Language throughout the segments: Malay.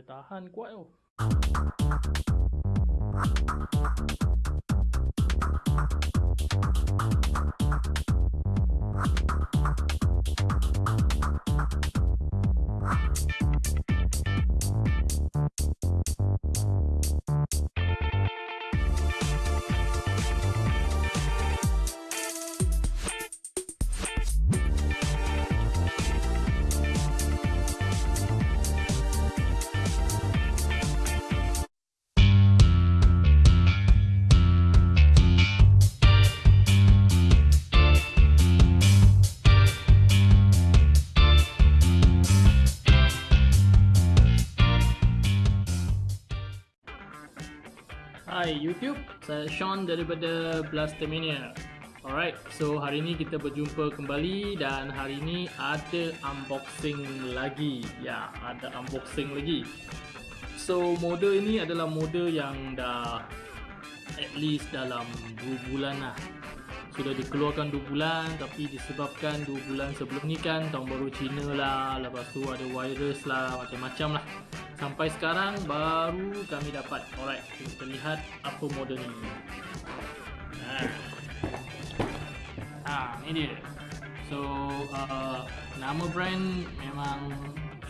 boleh tahan kuat tu. Hai YouTube, saya Sean daripada Blastemania. Alright, so hari ini kita berjumpa kembali dan hari ini ada unboxing lagi. Ya, ada unboxing lagi. So, model ini adalah model yang dah at least dalam 2 bulan lah. Sudah dikeluarkan 2 bulan tapi disebabkan 2 bulan sebelum ni kan tahun baru Cina lah, lepas tu ada virus lah, macam-macam lah. Sampai sekarang baru kami dapat. Alright, kita lihat apa model ni. Nah. Ha, ni dia. So, uh, nama brand memang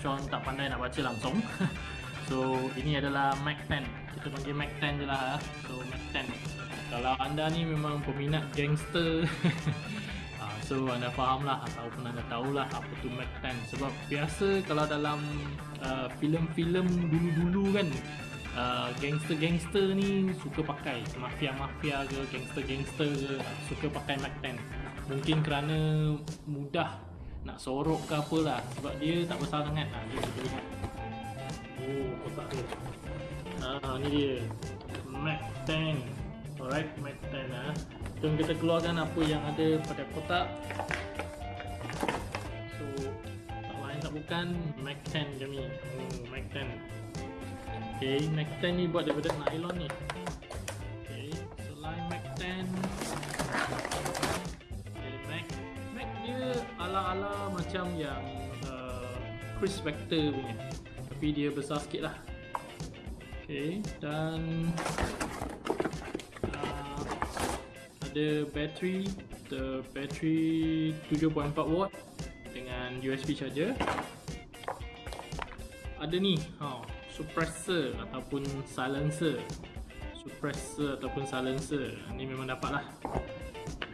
Sean tak pandai nak baca langsung. so, ini adalah Mac 10. Kita panggil Mac 10 je lah. So, Mac 10. Kalau anda ni memang peminat gangster Ah, So anda faham lah ataupun anda tahulah apa tu Mac 10 Sebab biasa kalau dalam uh, filem-filem dulu-dulu kan uh, Gangster-gangster ni suka pakai. Mafia-mafia ke gangster-gangster ke Suka pakai Mac 10 Mungkin kerana mudah nak sorok ke apalah Sebab dia tak besar sangat ha, Jom kita lihat Oh kotak dia Ah, ni dia. Mac 10 Alright, Mac 10 lah Jom kita keluarkan apa yang ada pada kotak. So, tak lain tak bukan Mac 10 je ni. Oh, Mac 10 Okay, Mac 10 ni buat daripada nylon ni. Okay, selain Mac 10 Okay, Mac Mac dia ala-ala macam yang uh, Chris Vector punya. Tapi dia besar sikit lah. Okay, dan ada battery the battery 7.4 watt dengan USB charger. Ada ni ha, suppressor ataupun silencer. Suppressor ataupun silencer. Ni memang dapat lah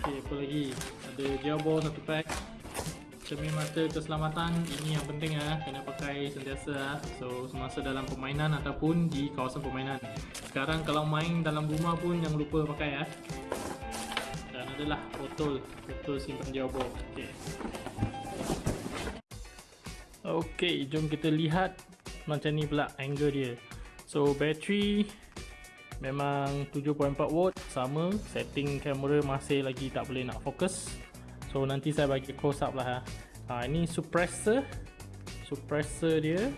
ok apa lagi? Ada gearbox satu pack. Cermin mata keselamatan. Ini yang penting lah kena pakai sentiasa lah so semasa dalam permainan ataupun di kawasan permainan. Sekarang kalau main dalam rumah pun jangan lupa pakai dan adalah botol botol simpan gearbox ok ok jom kita lihat macam ni pula angle dia so battery memang 7.4 watt sama setting kamera masih lagi tak boleh nak fokus So nanti saya bagi close up lah ha. ha ini suppressor suppressor dia.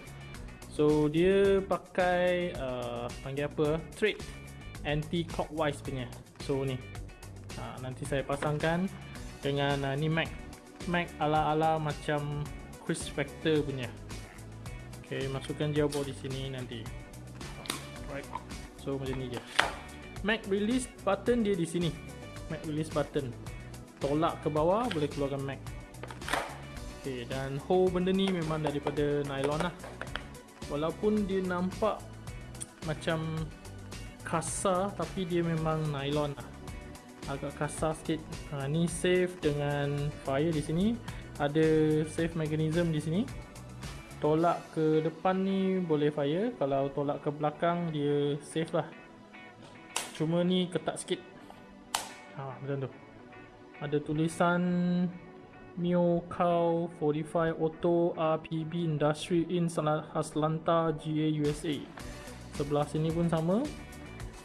So dia pakai uh, panggil apa? Thread anti clockwise punya. So ni. Ha nanti saya pasangkan dengan uh, ni Mac Mac ala-ala macam Chris Vector punya. Okay, masukkan gearbox di sini nanti. Right. So macam ni je. Mac release button dia di sini. Mac release button tolak ke bawah boleh keluarkan Mac ok dan hole benda ni memang daripada nylon lah walaupun dia nampak macam kasar tapi dia memang nylon lah agak kasar sikit. Ha, ni safe dengan fire di sini. Ada safe mechanism di sini. Tolak ke depan ni boleh fire. Kalau tolak ke belakang dia safe lah. Cuma ni ketat sikit. Ha, macam tu. Ada tulisan Mio Cow 45 Auto RPB Industry in Atlanta GA USA sebelah sini pun sama.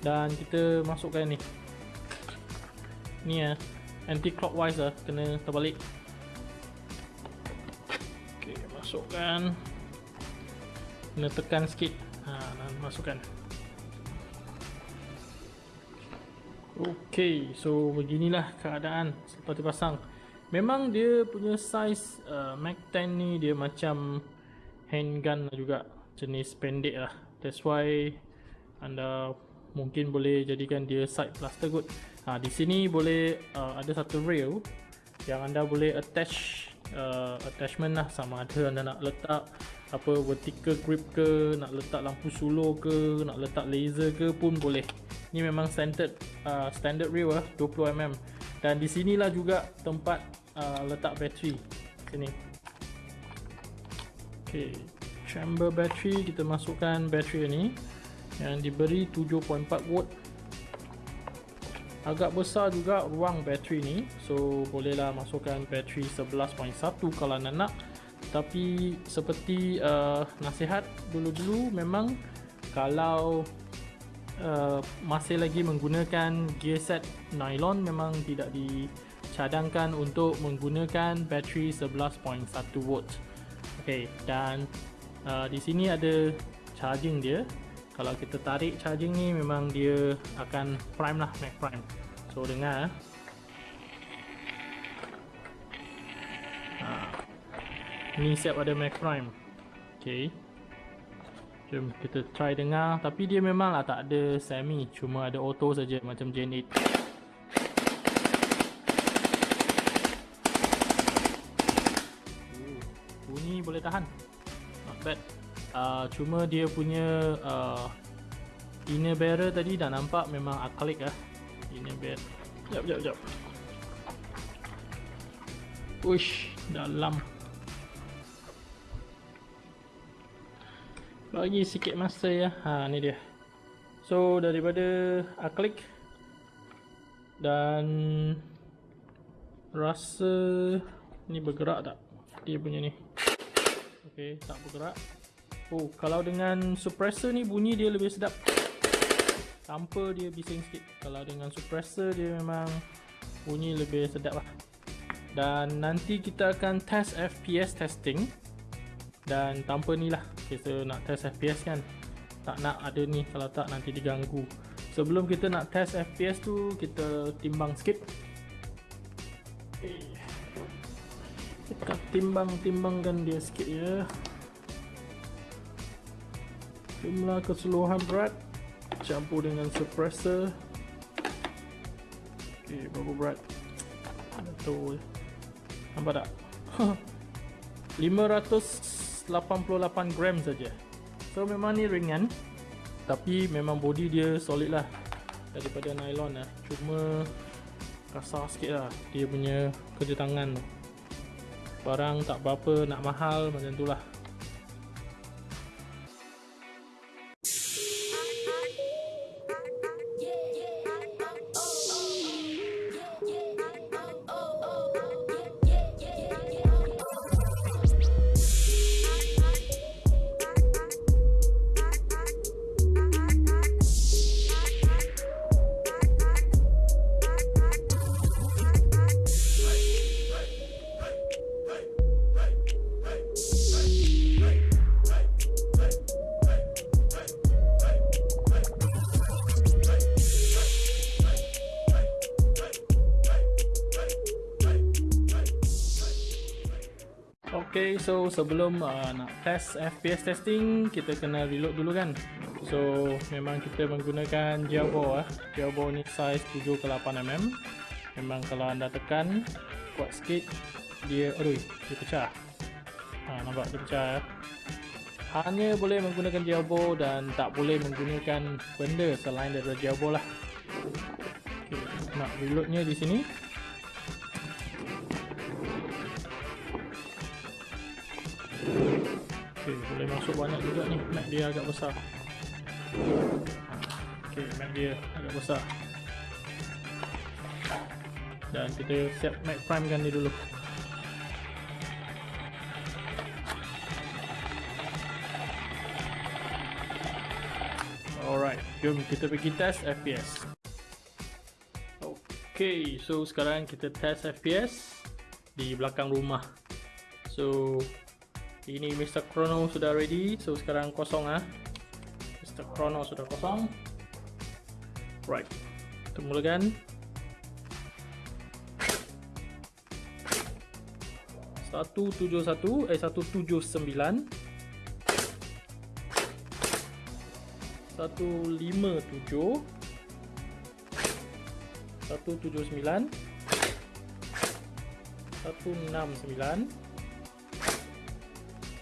Dan kita masukkan ni ni ya anti clockwise lah kena terbalik. Ok masukkan. Kena tekan sikit. Ha, masukkan. Okey, so beginilah keadaan selepas dipasang. Memang dia punya size uh, Mac 10 ni dia macam handgun lah juga. jenis pendek lah. That's why anda mungkin boleh jadikan dia side plaster good ha, di sini boleh uh, ada satu rail yang anda boleh attach uh, attachment lah. Sama ada anda nak letak apa vertical grip ke nak letak lampu sulur ke nak letak laser ke pun boleh. Ni memang standard uh, standard rail lah 20mm dan di sinilah juga tempat uh, letak bateri. Sini. Ok chamber battery kita masukkan bateri ni yang diberi 7.4 volt agak besar juga ruang bateri ni. So bolehlah masukkan bateri 11.1 kalau anda nak. Tapi seperti uh, nasihat dulu-dulu memang kalau uh, masih lagi menggunakan gear set nylon memang tidak dicadangkan untuk menggunakan bateri 11.1 volt. Ok dan uh, di sini ada charging dia kalau kita tarik charging ni memang dia akan prime lah max prime. So dengar ha. ni siap ada max prime. Ok jom kita try dengar. Tapi dia memang lah tak ada semi cuma ada auto saja macam gen 8 bunyi boleh tahan. Not bad uh, cuma dia punya uh, inner barrel tadi dah nampak memang acrylic lah inner barrel jap jap jap. Uish, dalam. Bagi sikit masa ya. Ha ni dia. So daripada acrylic dan rasa ni bergerak tak? Dia punya ni. Okey tak bergerak Oh, kalau dengan suppressor ni bunyi dia lebih sedap. Tanpa dia bising sikit. Kalau dengan suppressor dia memang bunyi lebih sedap lah. Dan nanti kita akan test FPS testing. Dan tanpa ni lah. Kita nak test FPS kan. Tak nak ada ni kalau tak nanti diganggu. Sebelum kita nak test FPS tu, kita timbang sikit. Kita timbang-timbangkan dia sikit ya jumlah keseluruhan berat. Campur dengan suppressor. Ok berapa berat? Tu nampak tak? 588 gram saja. So memang ni ringan. Tapi memang body dia solid lah. Daripada nylon lah. Cuma kasar sikit lah. Dia punya kerja tangan tu. Barang tak berapa nak mahal macam tu lah Okay, so sebelum uh, nak test FPS testing, kita kena reload dulu kan. So, memang kita menggunakan gearbox ah. Gearbox ni size 7 ke 8 mm. Memang kalau anda tekan kuat sikit, dia aduh, dia pecah. Ha, nampak dia pecah ya. Hanya boleh menggunakan gearbox dan tak boleh menggunakan benda selain daripada gearbox lah. Okay, nak reloadnya di sini. Masuk banyak juga ni. Mac dia agak besar. Okay, Mac dia agak besar. Dan kita siap Mac Prime kan ni dulu. Alright, jom kita pergi test FPS Okay, so sekarang kita test FPS Di belakang rumah. So, ini Mr. Chrono sudah ready so sekarang kosong ah. Mr. Chrono sudah kosong right kita mulakan 171 eh 179 157 179 169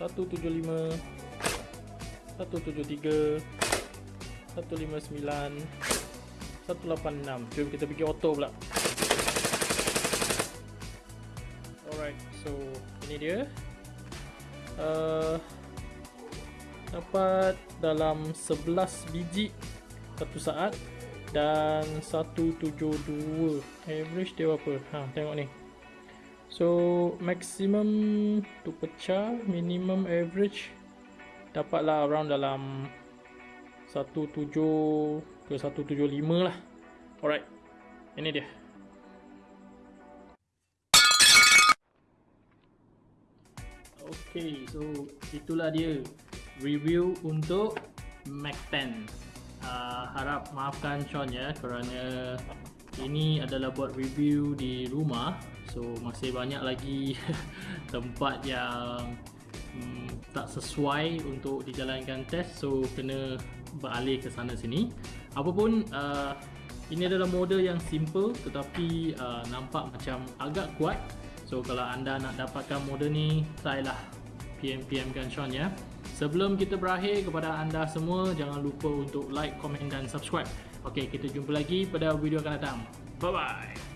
175 173 159 186 Jom kita pergi auto pula. Alright, so ini dia. Uh, Dapat dalam 11 biji satu saat dan 172 average dia apa ha tengok ni so maximum tu pecah minimum average dapatlah around dalam 17 ke 175 lah. Alright ini dia. Okay, so itulah dia. Review untuk Mac 10 uh, harap maafkan Sean ya kerana ini adalah buat review di rumah. So masih banyak lagi tempat yang um, tak sesuai untuk dijalankan test. So kena beralih ke sana sini. Apapun uh, ini adalah model yang simple tetapi uh, nampak macam agak kuat. So kalau anda nak dapatkan model ni try lah PM-PM kan Sean ya Sebelum kita berakhir kepada anda semua jangan lupa untuk like, komen dan subscribe. Okey, kita jumpa lagi pada video akan datang. Bye bye.